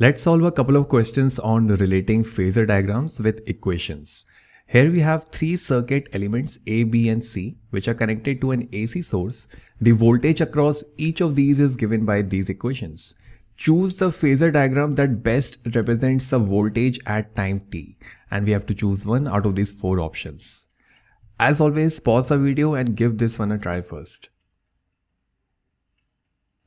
Let's solve a couple of questions on relating phasor diagrams with equations. Here we have three circuit elements A, B and C which are connected to an AC source. The voltage across each of these is given by these equations. Choose the phasor diagram that best represents the voltage at time t and we have to choose one out of these four options. As always pause the video and give this one a try first.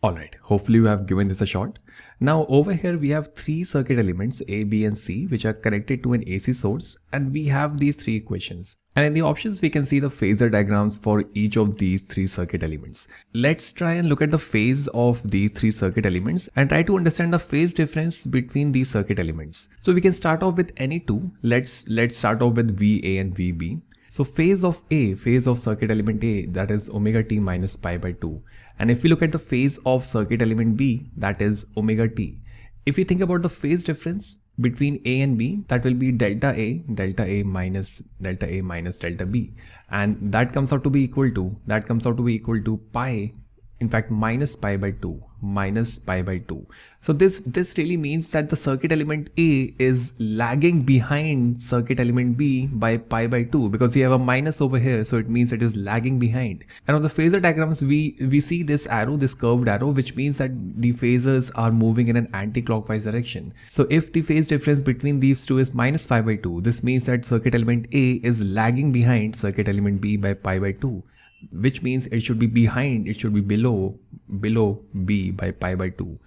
Alright, hopefully you have given this a shot. Now over here we have three circuit elements A, B and C which are connected to an AC source and we have these three equations. And in the options we can see the phasor diagrams for each of these three circuit elements. Let's try and look at the phase of these three circuit elements and try to understand the phase difference between these circuit elements. So we can start off with any two. Let's let's start off with VA and VB. So phase of A, phase of circuit element A, that is omega t minus pi by 2. And if we look at the phase of circuit element B, that is omega t. If we think about the phase difference between A and B, that will be delta A, delta A minus delta A minus delta B. And that comes out to be equal to, that comes out to be equal to pi in fact minus pi by 2 minus pi by 2 so this this really means that the circuit element a is lagging behind circuit element b by pi by 2 because we have a minus over here so it means it is lagging behind. And on the phasor diagrams we we see this arrow this curved arrow which means that the phasors are moving in an anti-clockwise direction. So if the phase difference between these two is minus pi by 2 this means that circuit element a is lagging behind circuit element b by pi by 2 which means it should be behind, it should be below, below B by pi by 2.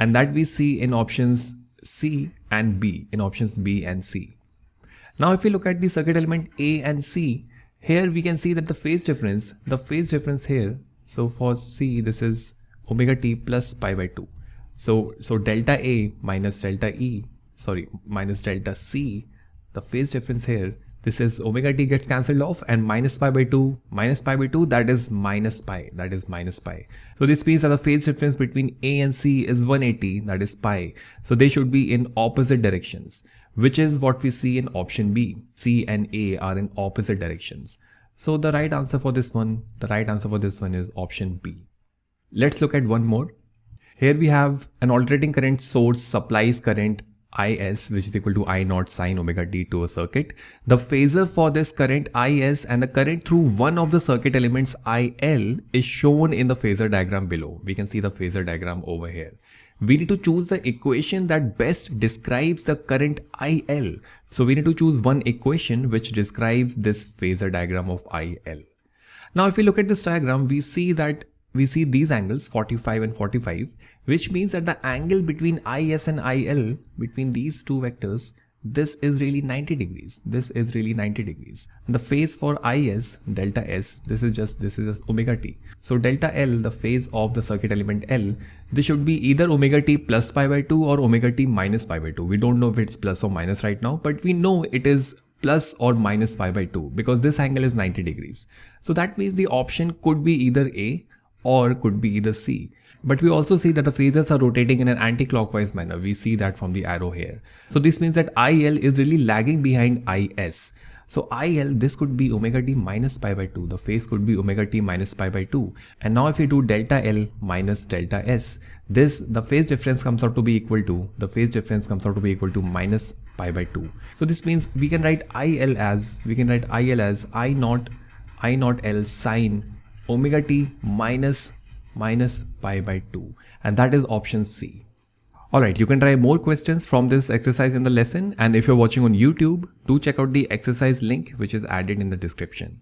And that we see in options C and B, in options B and C. Now if we look at the circuit element A and C, here we can see that the phase difference, the phase difference here, so for C this is omega t plus pi by 2. So, so delta A minus delta E, sorry, minus delta C, the phase difference here this is omega t gets cancelled off and minus pi by 2 minus pi by 2 that is minus pi that is minus pi. So this means that the phase difference between a and c is 180 that is pi. So they should be in opposite directions which is what we see in option b. C and a are in opposite directions. So the right answer for this one the right answer for this one is option b. Let's look at one more. Here we have an alternating current source supplies current Is which is equal to I naught sine omega t to a circuit. The phasor for this current Is and the current through one of the circuit elements IL is shown in the phasor diagram below. We can see the phasor diagram over here. We need to choose the equation that best describes the current IL. So we need to choose one equation which describes this phasor diagram of IL. Now if we look at this diagram, we see that we see these angles 45 and 45 which means that the angle between IS and IL between these two vectors this is really 90 degrees. This is really 90 degrees. And the phase for is delta s this is just this is just omega t. So delta l the phase of the circuit element l this should be either omega t plus pi by 2 or omega t minus pi by 2 we don't know if it's plus or minus right now but we know it is plus or minus pi by 2 because this angle is 90 degrees. So that means the option could be either a or could be either C. But we also see that the phases are rotating in an anti-clockwise manner. We see that from the arrow here. So this means that IL is really lagging behind IS. So IL, this could be omega t minus pi by 2. The phase could be omega t minus pi by 2. And now if we do delta L minus delta S, this, the phase difference comes out to be equal to, the phase difference comes out to be equal to minus pi by 2. So this means we can write IL as, we can write IL as I naught, I naught L sine omega t minus minus pi by 2 and that is option C. Alright, you can try more questions from this exercise in the lesson and if you're watching on YouTube, do check out the exercise link which is added in the description.